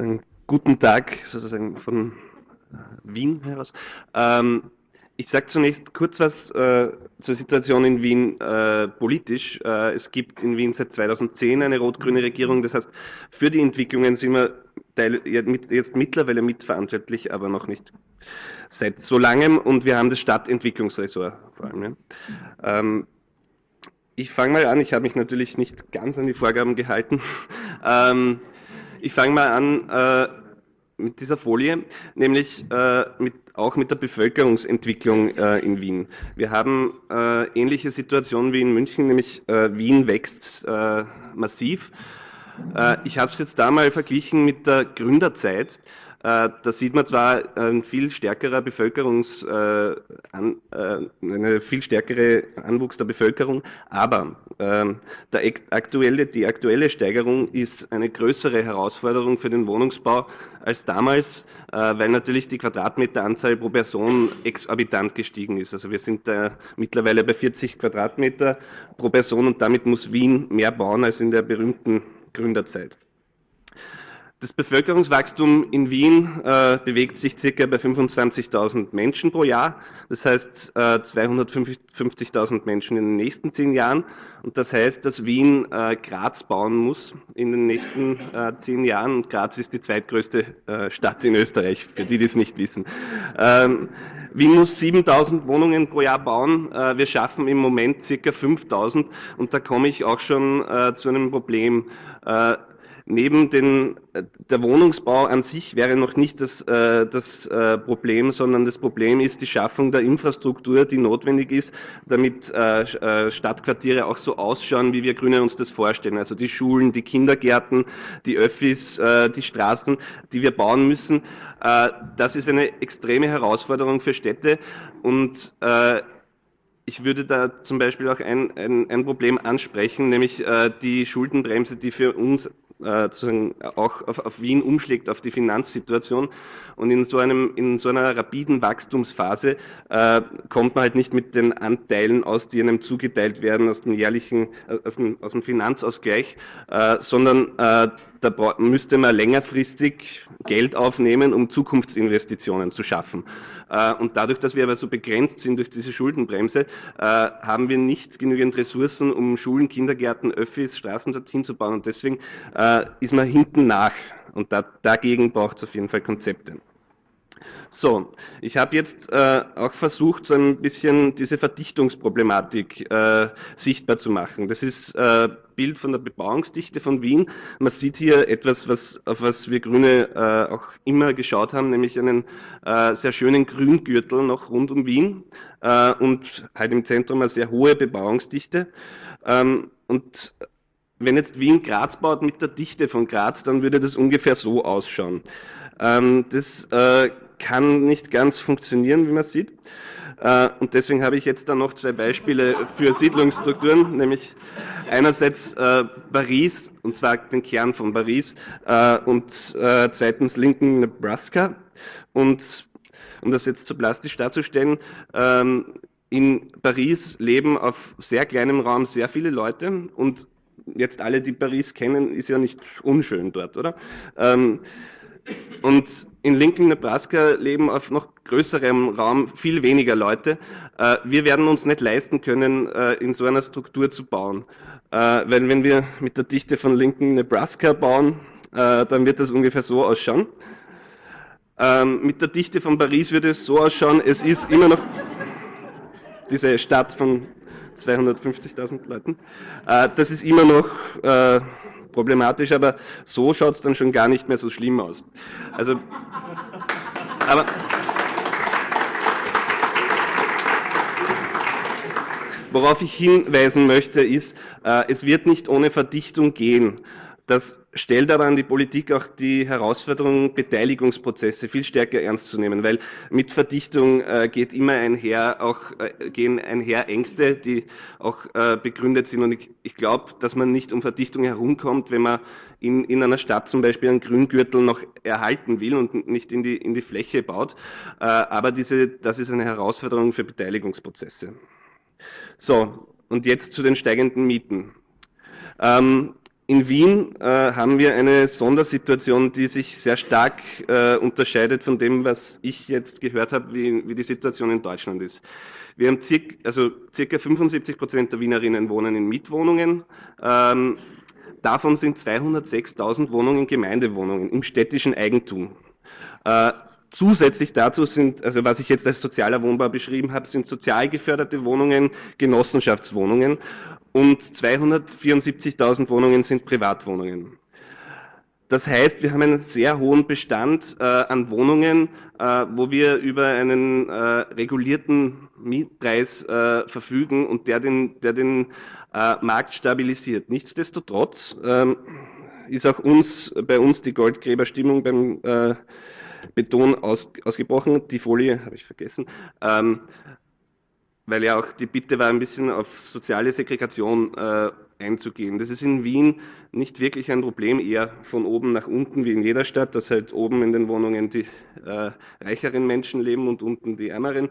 einen guten Tag sozusagen von Wien heraus. Ähm, ich sage zunächst kurz was äh, zur Situation in Wien äh, politisch. Äh, es gibt in Wien seit 2010 eine rot-grüne Regierung. Das heißt, für die Entwicklungen sind wir teil, jetzt mittlerweile mitverantwortlich, aber noch nicht seit so langem. Und wir haben das Stadtentwicklungsressort vor allem. Ja. Ähm, ich fange mal an. Ich habe mich natürlich nicht ganz an die Vorgaben gehalten. ähm, ich fange mal an äh, mit dieser Folie, nämlich äh, mit, auch mit der Bevölkerungsentwicklung äh, in Wien. Wir haben äh, ähnliche Situationen wie in München, nämlich äh, Wien wächst äh, massiv. Ich habe es jetzt da mal verglichen mit der Gründerzeit. Äh, da sieht man zwar ein viel stärkerer Bevölkerungs, äh, äh, eine viel stärkere Anwuchs der Bevölkerung, aber ähm, aktuelle, die aktuelle Steigerung ist eine größere Herausforderung für den Wohnungsbau als damals, weil natürlich die Quadratmeteranzahl pro Person exorbitant gestiegen ist. Also wir sind da mittlerweile bei 40 Quadratmeter pro Person und damit muss Wien mehr bauen als in der berühmten Gründerzeit. Das Bevölkerungswachstum in Wien äh, bewegt sich circa bei 25.000 Menschen pro Jahr. Das heißt äh, 250.000 Menschen in den nächsten zehn Jahren. Und das heißt, dass Wien äh, Graz bauen muss in den nächsten äh, zehn Jahren. Und Graz ist die zweitgrößte äh, Stadt in Österreich, für die, die es nicht wissen. Ähm, Wien muss 7.000 Wohnungen pro Jahr bauen. Äh, wir schaffen im Moment circa 5.000. Und da komme ich auch schon zu einem Problem neben den, äh, der Wohnungsbau an sich wäre noch nicht das, äh, das äh, Problem, sondern das Problem ist die Schaffung der Infrastruktur, die notwendig ist, damit äh, äh, Stadtquartiere auch so ausschauen, wie wir Grüne uns das vorstellen. Also die Schulen, die Kindergärten, die Öffis, äh, die Straßen, die wir bauen müssen. das ist eine extreme Herausforderung für Städte und ich würde da zum Beispiel auch ein, ein, ein Problem ansprechen, nämlich äh, die Schuldenbremse, die für uns äh, auch auf, auf, Wien umschlägt, auf die Finanzsituation. Und in so, einem, in so einer rapiden Wachstumsphase äh, kommt man halt nicht mit den Anteilen aus, die einem zugeteilt werden aus dem jährlichen, äh, aus dem, aus dem Finanzausgleich, äh, sondern äh, da müsste man längerfristig Geld aufnehmen, um Zukunftsinvestitionen zu schaffen. Äh, und dadurch, dass wir aber so begrenzt sind durch diese Schuldenbremse, haben wir nicht genügend Ressourcen, um Schulen, Kindergärten, Öffis, Straßen dorthin zu bauen. Und deswegen ist man hinten nach. Und da, dagegen braucht es auf jeden Fall Konzepte. So, ich habe jetzt äh, auch versucht, so ein bisschen diese Verdichtungsproblematik äh, sichtbar zu machen. Das ist äh, Bild von der Bebauungsdichte von Wien. Man sieht hier etwas, was, auf was wir Grüne äh, auch immer geschaut haben, nämlich einen äh, sehr schönen Grüngürtel noch rund um Wien äh, und halt im Zentrum eine sehr hohe Bebauungsdichte. Ähm, und wenn jetzt Wien Graz baut mit der Dichte von Graz, dann würde das ungefähr so ausschauen. Ähm, das äh, kann nicht ganz funktionieren, wie man sieht. Äh, und deswegen habe ich jetzt dann noch zwei Beispiele für Siedlungsstrukturen, nämlich einerseits äh, Paris, und zwar den Kern von Paris, äh, und zweitens Lincoln, Nebraska. Und um das jetzt zu plastisch darzustellen, ähm, in Paris leben auf sehr kleinem Raum sehr viele Leute und jetzt alle, die Paris kennen, ist ja nicht unschön dort, oder? Und in Lincoln, Nebraska leben auf noch größerem Raum viel weniger Leute. Äh, wir werden uns nicht leisten können, äh, in so einer Struktur zu bauen. Äh, weil wenn wir mit der Dichte von Lincoln, Nebraska bauen, dann wird das ungefähr so ausschauen. Ähm, mit der Dichte von Paris würde es so ausschauen, es ist immer noch diese Stadt von 250.000 Leuten. Das ist immer noch problematisch, aber so schaut es dann schon gar nicht mehr so schlimm aus. Also, aber Worauf ich hinweisen möchte, ist, äh, es wird nicht ohne Verdichtung gehen. Das stellt aber an die Politik auch die Herausforderung, Beteiligungsprozesse viel stärker ernst zu nehmen, weil mit Verdichtung äh, geht immer einher, auch äh, gehen einher Ängste, die auch äh, begründet sind. Und ich, ich glaube, dass man nicht um Verdichtung herumkommt, wenn man in, in einer Stadt zum Beispiel einen Grüngürtel noch erhalten will und nicht in die, in die Fläche baut. Äh, aber diese, das ist eine Herausforderung für Beteiligungsprozesse. So, und jetzt zu den steigenden Mieten. Ähm, in Wien äh, haben wir eine Sondersituation, die sich sehr stark äh, unterscheidet von dem, was ich jetzt gehört habe, wie, wie die Situation in Deutschland ist. Wir haben circa, also circa 75 Prozent der Wienerinnen wohnen in Mietwohnungen. Ähm, davon sind 206.000 Wohnungen Gemeindewohnungen im städtischen Eigentum. Äh, Zusätzlich dazu sind, also was ich jetzt als sozialer Wohnbau beschrieben habe, sind sozial geförderte Wohnungen, Genossenschaftswohnungen und 274.000 Wohnungen sind Privatwohnungen. Das heißt, wir haben einen sehr hohen Bestand äh, an Wohnungen, äh, wo wir über einen äh, regulierten Mietpreis äh, verfügen und der den, der den äh, Markt stabilisiert. Nichtsdestotrotz ähm, ist auch uns, bei uns die Goldgräberstimmung beim äh, Beton aus, ausgebrochen. Die Folie habe ich vergessen. Ähm, weil ja auch die Bitte war, ein bisschen auf soziale Segregation äh, einzugehen. Das ist in Wien nicht wirklich ein Problem, eher von oben nach unten wie in jeder Stadt, dass halt oben in den Wohnungen die äh, reicheren Menschen leben und unten die ärmeren.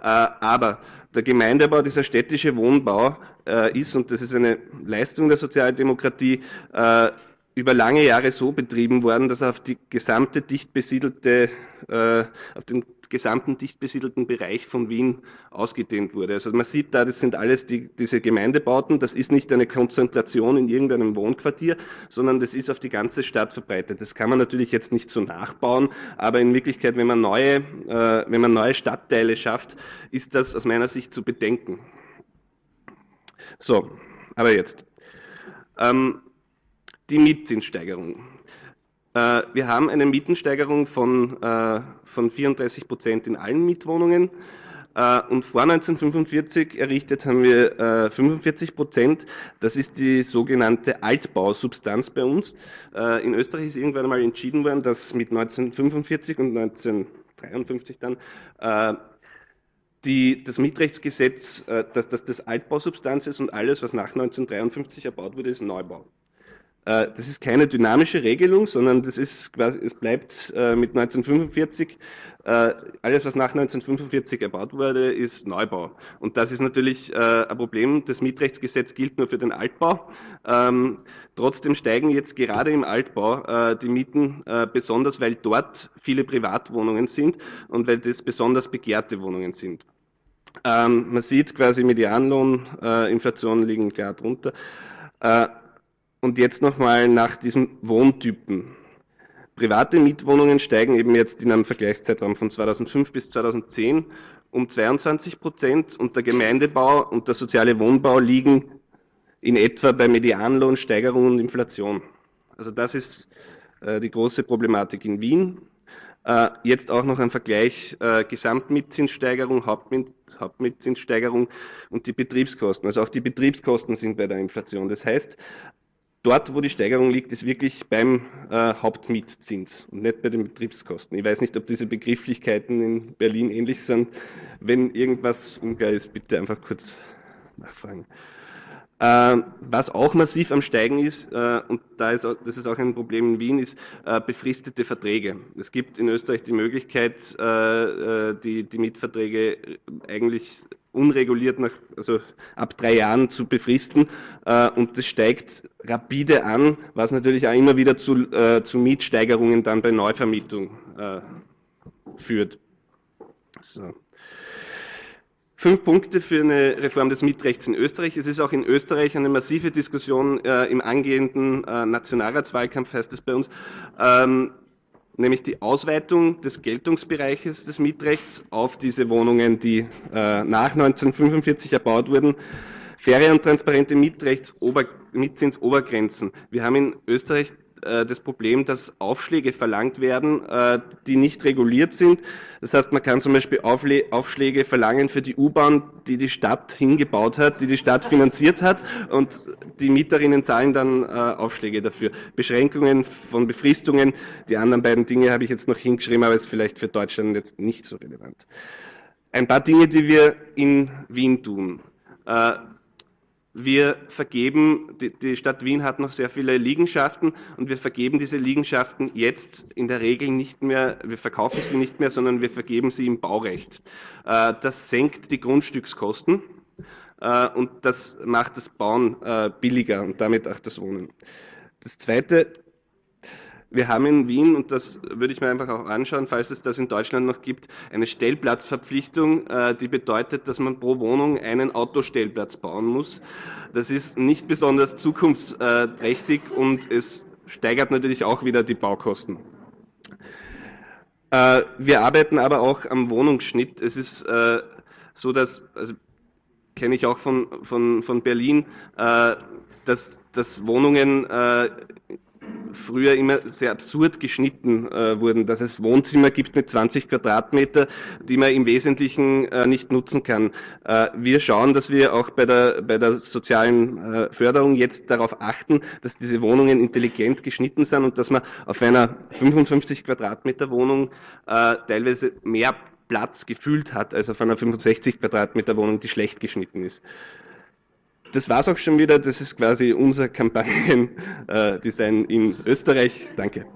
Äh, aber der Gemeindebau, dieser städtische Wohnbau äh, ist, und das ist eine Leistung der Sozialdemokratie, äh, über lange Jahre so betrieben worden, dass auf die gesamte dicht besiedelte, äh, auf den gesamten dicht besiedelten Bereich von Wien ausgedehnt wurde. Also man sieht da, das sind alles die, diese Gemeindebauten, das ist nicht eine Konzentration in irgendeinem Wohnquartier, sondern das ist auf die ganze Stadt verbreitet. Das kann man natürlich jetzt nicht so nachbauen, aber in Wirklichkeit, wenn man neue, äh, wenn man neue Stadtteile schafft, ist das aus meiner Sicht zu bedenken. So, aber jetzt. Ähm, die Mietzinssteigerung. Äh, wir haben eine Mietensteigerung von, äh, von 34 Prozent in allen Mietwohnungen. Äh, und vor 1945 errichtet haben wir 45 Prozent. Das ist die sogenannte Altbausubstanz bei uns. In Österreich ist irgendwann einmal entschieden worden, dass mit 1945 und 1953 dann die, das Mietrechtsgesetz, dass das das Altbausubstanz ist und alles, was nach 1953 erbaut wurde, ist Neubau. Äh, das ist keine dynamische Regelung, sondern das ist quasi, es bleibt äh, mit 1945, äh, alles was nach 1945 erbaut wurde, ist Neubau. Und das ist natürlich ein Problem. Das Mietrechtsgesetz gilt nur für den Altbau. Ähm, trotzdem steigen jetzt gerade im Altbau die Mieten besonders, weil dort viele Privatwohnungen sind und weil das besonders begehrte Wohnungen sind. Ähm, man sieht quasi Medianlohn, Inflation liegen klar drunter. Und jetzt nochmal nach diesen Wohntypen. Private Mietwohnungen steigen eben jetzt in einem Vergleichszeitraum von 2005 bis 2010 um 22 Prozent und der Gemeindebau und der soziale Wohnbau liegen in etwa bei Medianlohnsteigerung und Inflation. Also das ist äh, die große Problematik in Wien. Äh, jetzt auch noch ein Vergleich äh, Gesamtmietzinssteigerung, Hauptmiet, Hauptmietzinssteigerung und die Betriebskosten. Also auch die Betriebskosten sind bei der Inflation. Das heißt, Dort, wo die Steigerung liegt, ist wirklich beim äh, Hauptmietzins und nicht bei den Betriebskosten. Ich weiß nicht, ob diese Begrifflichkeiten in Berlin ähnlich sind. Wenn irgendwas unklar ist, bitte einfach kurz nachfragen. Äh, was auch massiv am Steigen ist, äh, und da ist, das ist auch ein Problem in Wien, ist äh, befristete Verträge. Es gibt in Österreich die Möglichkeit, äh, äh, die, die Mietverträge eigentlich unreguliert nach, also ab drei Jahren zu befristen äh, und das steigt rapide an, was natürlich auch immer wieder zu, äh, zu Mietsteigerungen dann bei Neuvermietung äh, führt. So. Fünf Punkte für eine Reform des Mietrechts in Österreich. Es ist auch in Österreich eine massive Diskussion äh, im angehenden äh, Nationalratswahlkampf, heißt es bei uns, ähm, nämlich die Ausweitung des Geltungsbereiches des Mietrechts auf diese Wohnungen, die äh, nach 1945 erbaut wurden. Faire und transparente Mietrechtsober Mietzinsobergrenzen. Wir haben in Österreich äh, das Problem, dass Aufschläge verlangt werden, äh, die nicht reguliert sind. Das heißt, man kann zum Beispiel Aufschläge verlangen für die U-Bahn, die die Stadt hingebaut hat, die die Stadt finanziert hat und die Mieterinnen zahlen dann äh, Aufschläge dafür. Beschränkungen von Befristungen, die anderen beiden Dinge habe ich jetzt noch hingeschrieben, aber ist vielleicht für Deutschland jetzt nicht so relevant. Ein paar Dinge, die wir in Wien tun. Wir vergeben, die, Stadt Wien hat noch sehr viele Liegenschaften und wir vergeben diese Liegenschaften jetzt in der Regel nicht mehr, wir verkaufen sie nicht mehr, sondern wir vergeben sie im Baurecht. Äh, das senkt die Grundstückskosten äh, und das macht das Bauen äh, billiger und damit auch das Wohnen. das Zweite, wir haben in Wien, und das würde ich mir einfach auch anschauen, falls es das in Deutschland noch gibt, eine Stellplatzverpflichtung, äh, die bedeutet, dass man pro Wohnung einen Autostellplatz bauen muss. Das ist nicht besonders zukunftsträchtig und es steigert natürlich auch wieder die Baukosten. Äh, wir arbeiten aber auch am Wohnungsschnitt. Es ist äh, so, dass, also kenne ich auch von, von, von Berlin, dass, dass Wohnungen früher immer sehr absurd geschnitten äh, wurden, dass es Wohnzimmer gibt mit 20 Quadratmeter, die man im Wesentlichen äh, nicht nutzen kann. Äh, wir schauen, dass wir auch bei der, bei der sozialen äh, Förderung jetzt darauf achten, dass diese Wohnungen intelligent geschnitten sind und dass man auf einer 55 Quadratmeter Wohnung äh, teilweise mehr Platz gefühlt hat als auf einer 65 Quadratmeter Wohnung, die schlecht geschnitten ist das war es auch schon wieder. Das ist quasi unser Kampagnendesign in Österreich. Danke.